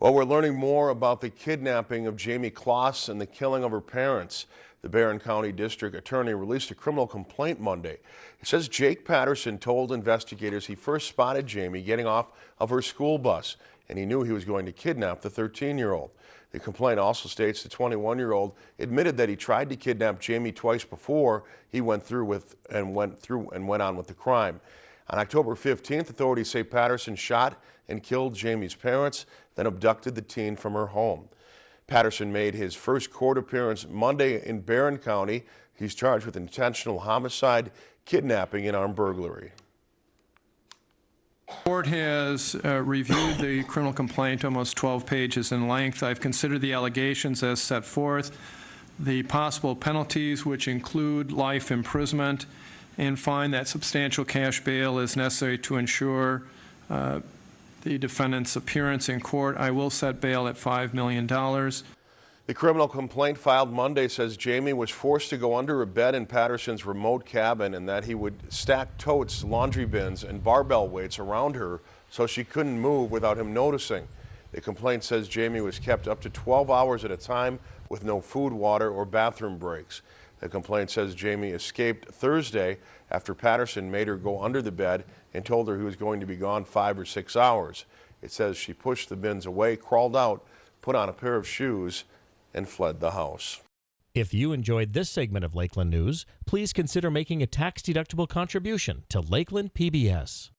Well, we're learning more about the kidnapping of Jayme Closs and the killing of her parents. The Barron County District Attorney released a criminal complaint Monday. It says Jake Patterson told investigators he first spotted Jayme getting off of her school bus and he knew he was going to kidnap the 13-year-old. The complaint also states the 21-year-old admitted that he tried to kidnap Jayme twice before he went through with and went through and went on with the crime. On October 15th, authorities say Patterson shot and killed Jayme's parents, then abducted the teen from her home. Patterson made his first court appearance Monday in Barron County. He's charged with intentional homicide, kidnapping, and armed burglary. Court has uh, reviewed the criminal complaint, almost 12 pages in length. I've considered the allegations as set forth, the possible penalties, which include life imprisonment, and find that substantial cash bail is necessary to ensure uh, the defendant's appearance in court. I will set bail at $5 million. The criminal complaint filed Monday says Jayme was forced to go under a bed in Patterson's remote cabin and that he would stack totes, laundry bins, and barbell weights around her so she couldn't move without him noticing. The complaint says Jayme was kept up to 12 hours at a time with no food, water, or bathroom breaks. The complaint says Jayme escaped Thursday after Patterson made her go under the bed and told her he was going to be gone five or six hours. It says she pushed the bins away, crawled out, put on a pair of shoes, and fled the house. If you enjoyed this segment of Lakeland News, please consider making a tax-deductible contribution to Lakeland PBS.